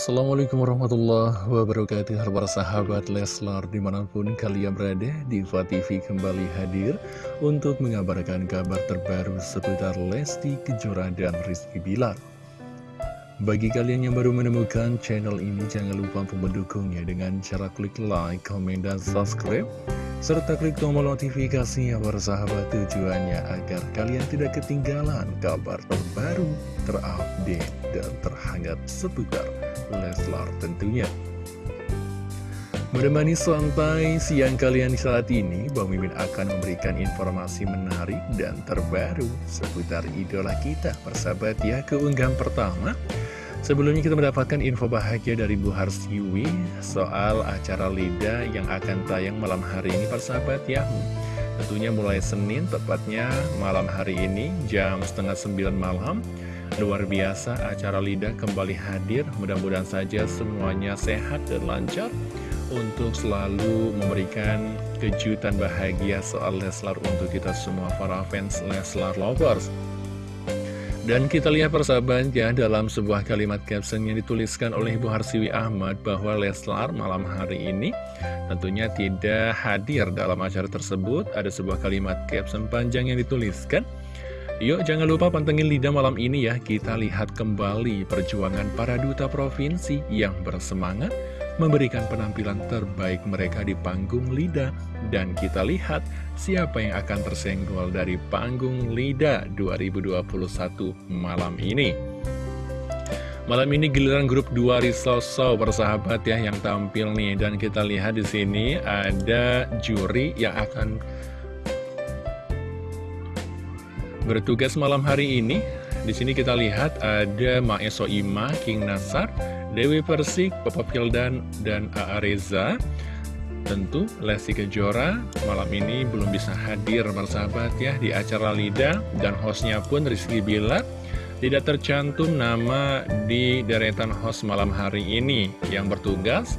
Assalamualaikum warahmatullahi wabarakatuh. Para sahabat Leslar di mana pun kalian berada Diva TV kembali hadir Untuk mengabarkan kabar terbaru seputar Lesti Kejora dan Rizky Bilar. Bagi kalian yang baru menemukan channel ini Jangan lupa untuk mendukungnya dengan cara klik like, komen, dan subscribe serta klik tombol notifikasinya para sahabat tujuannya agar kalian tidak ketinggalan kabar terbaru, terupdate, dan terhangat seputar Leslar tentunya. Menemani santai siang kalian saat ini, Bang Mimin akan memberikan informasi menarik dan terbaru seputar idola kita, persahabat ya, keunggahan pertama. Sebelumnya kita mendapatkan info bahagia dari Bu Harsiwi soal acara Lida yang akan tayang malam hari ini persahabat ya Tentunya mulai Senin tepatnya malam hari ini jam setengah sembilan malam Luar biasa acara Lida kembali hadir mudah-mudahan saja semuanya sehat dan lancar Untuk selalu memberikan kejutan bahagia soal Leslar untuk kita semua para fans Leslar Lovers dan kita lihat persahabat ya dalam sebuah kalimat caption yang dituliskan oleh Ibu Harsiwi Ahmad bahwa Leslar malam hari ini tentunya tidak hadir dalam acara tersebut. Ada sebuah kalimat caption panjang yang dituliskan. Yuk jangan lupa pantengin lidah malam ini ya, kita lihat kembali perjuangan para duta provinsi yang bersemangat memberikan penampilan terbaik mereka di panggung Lida. Dan kita lihat siapa yang akan tersenggol dari panggung Lida 2021 malam ini. Malam ini giliran grup 2 Risoso bersahabat ya yang tampil nih dan kita lihat di sini ada juri yang akan bertugas malam hari ini. Di sini kita lihat ada Maeso Ima, King Nasar, Dewi Persik, Papa Fildan, dan A.A. Reza. Tentu Lesti Kejora malam ini belum bisa hadir bersahabat ya di acara Lida dan hostnya pun Rizky Bilar tidak tercantum nama di deretan host malam hari ini yang bertugas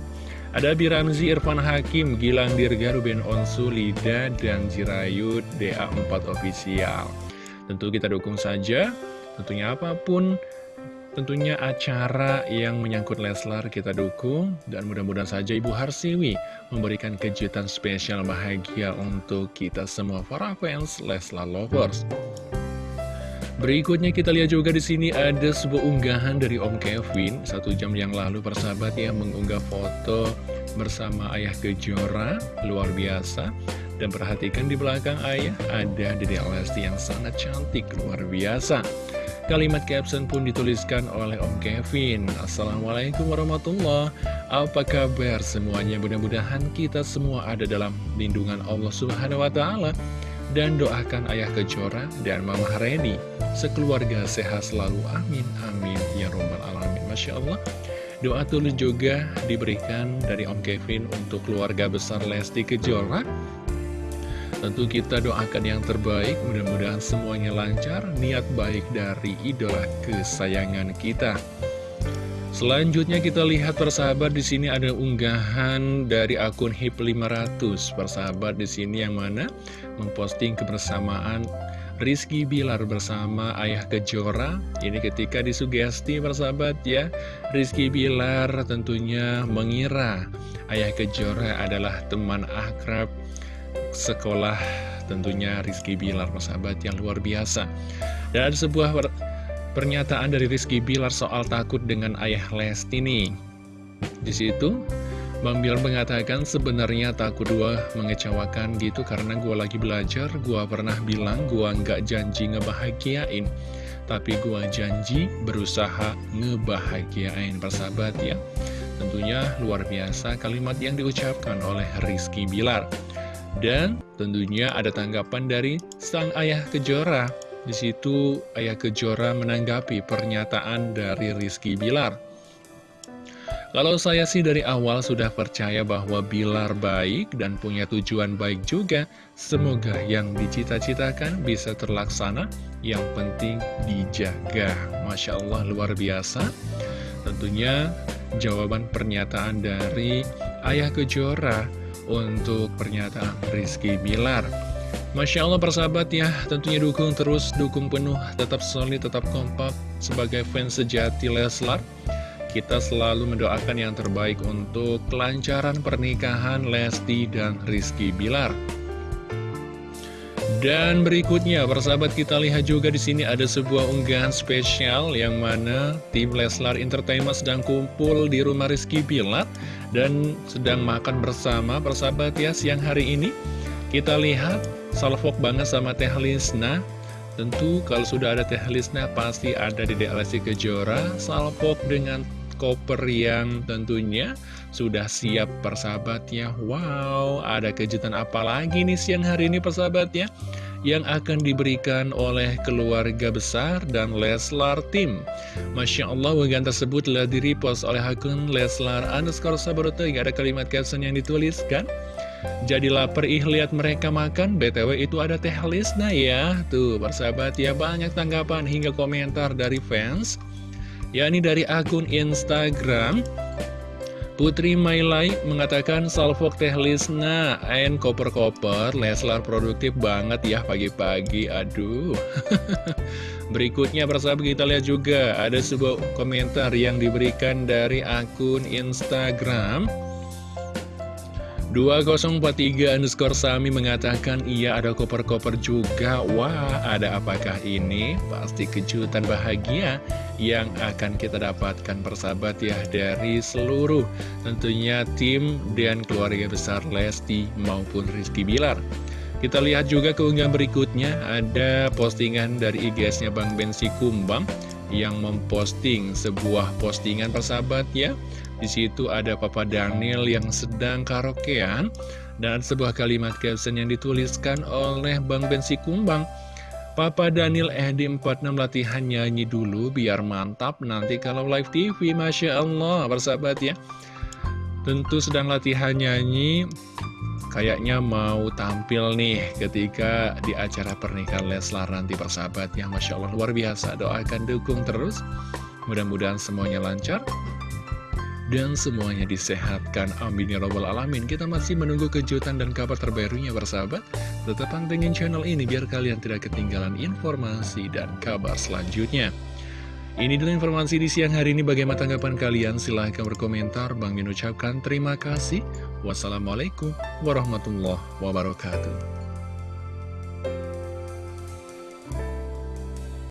ada Biramzi Irfan Hakim, Gilang Dirga, Ruben Onsu, Lida, dan Jirayut DA4 Official. Tentu kita dukung saja, tentunya apa pun Tentunya acara yang menyangkut Leslar kita dukung dan mudah-mudahan saja Ibu Harsiwi memberikan kejutan spesial bahagia untuk kita semua para fans Leslar Lovers. Berikutnya kita lihat juga di sini ada sebuah unggahan dari Om Kevin. Satu jam yang lalu persahabat yang mengunggah foto bersama Ayah Kejora. Luar biasa dan perhatikan di belakang Ayah ada Dede Lesti yang sangat cantik luar biasa. Kalimat caption pun dituliskan oleh Om Kevin. Assalamualaikum warahmatullahi Apa kabar semuanya? Mudah-mudahan kita semua ada dalam lindungan Allah Subhanahu Wa Taala. Dan doakan Ayah Kejora dan Mama Reni. Sekeluarga sehat selalu. Amin Amin. Ya Robbal Alamin. Masya Allah. Doa tulus juga diberikan dari Om Kevin untuk keluarga besar Lesti Kejora Tentu kita doakan yang terbaik, mudah-mudahan semuanya lancar, niat baik dari idola kesayangan kita. Selanjutnya kita lihat persahabat di sini ada unggahan dari akun HIP 500. Persahabat di sini yang mana memposting kebersamaan Rizky Bilar bersama Ayah Kejora Ini ketika disugesti persahabat ya Rizky Bilar tentunya mengira Ayah Kejora adalah teman akrab sekolah tentunya Rizky Bilar sahabat yang luar biasa. Dan ada sebuah pernyataan dari Rizky Bilar soal takut dengan ayah Lesti nih di situ Bang Bilar mengatakan sebenarnya takut gua mengecewakan gitu karena gua lagi belajar gua pernah bilang gua nggak janji ngebahagiain. Tapi gua janji berusaha ngebahagiain. Persahabat ya. Tentunya luar biasa kalimat yang diucapkan oleh Rizky Bilar dan tentunya ada tanggapan dari sang ayah Kejora. Di situ ayah Kejora menanggapi pernyataan dari Rizky Bilar. Kalau saya sih dari awal sudah percaya bahwa Bilar baik dan punya tujuan baik juga. Semoga yang dicita-citakan bisa terlaksana, yang penting dijaga. Masya Allah luar biasa. Tentunya jawaban pernyataan dari Ayah Kejora untuk pernyataan Rizky Bilar. Masya Allah persahabat ya, tentunya dukung terus, dukung penuh, tetap solid, tetap kompak sebagai fans sejati Leslar. Kita selalu mendoakan yang terbaik untuk kelancaran pernikahan Lesti dan Rizky Bilar. Dan berikutnya, persahabat kita lihat juga di sini ada sebuah unggahan spesial yang mana tim Leslar Entertainment sedang kumpul di rumah Rizky Bilar dan sedang makan bersama persahabat ya siang hari ini. Kita lihat salvok banget sama Teh Lisna Tentu kalau sudah ada Teh Lisna pasti ada di DLSI Kejora Salvok dengan koper yang tentunya sudah siap persahabatnya. Wow, ada kejutan apa lagi nih siang hari ini persahabatnya? Yang akan diberikan oleh keluarga besar dan Leslar Team Masya Allah, wagan tersebut telah direpost oleh akun Leslar underscore Sabaroto Gak ada kalimat caption yang dituliskan? Jadi lapar ih lihat mereka makan. BTW itu ada teh Lisna ya. Tuh persahabat ya banyak tanggapan hingga komentar dari fans yakni dari akun Instagram Putri Mailai mengatakan salvok teh Lisna and koper-koper Leslar produktif banget ya pagi-pagi. Aduh. Berikutnya persahabat kita lihat juga ada sebuah komentar yang diberikan dari akun Instagram 2043 underscore Sami mengatakan iya ada koper-koper juga. Wah ada apakah ini? Pasti kejutan bahagia yang akan kita dapatkan persahabat ya Dari seluruh tentunya tim dan keluarga besar Lesti maupun Rizky Bilar. Kita lihat juga keunggahan berikutnya. Ada postingan dari IGS-nya Bang Bensi Kumbang Yang memposting sebuah postingan persahabat ya di situ ada Papa Daniel yang sedang karaokean dan sebuah kalimat caption yang dituliskan oleh Bang Bensi Kumbang. Papa Daniel Edi 46 latihan nyanyi dulu biar mantap nanti kalau live TV Masya Allah bersahabat ya. Tentu sedang latihan nyanyi Kayaknya mau tampil nih ketika di acara pernikahan Leslar nanti persahabat ya. Masya Allah luar biasa. Doakan dukung terus. Mudah-mudahan semuanya lancar dan semuanya disehatkan. Amin ya robbal alamin. Kita masih menunggu kejutan dan kabar terbarunya bersahabat. Tetap pantengin channel ini biar kalian tidak ketinggalan informasi dan kabar selanjutnya. Ini dulu informasi di siang hari ini. Bagaimana tanggapan kalian? Silahkan berkomentar. Bang Min ucapkan terima kasih. Wassalamualaikum warahmatullahi wabarakatuh.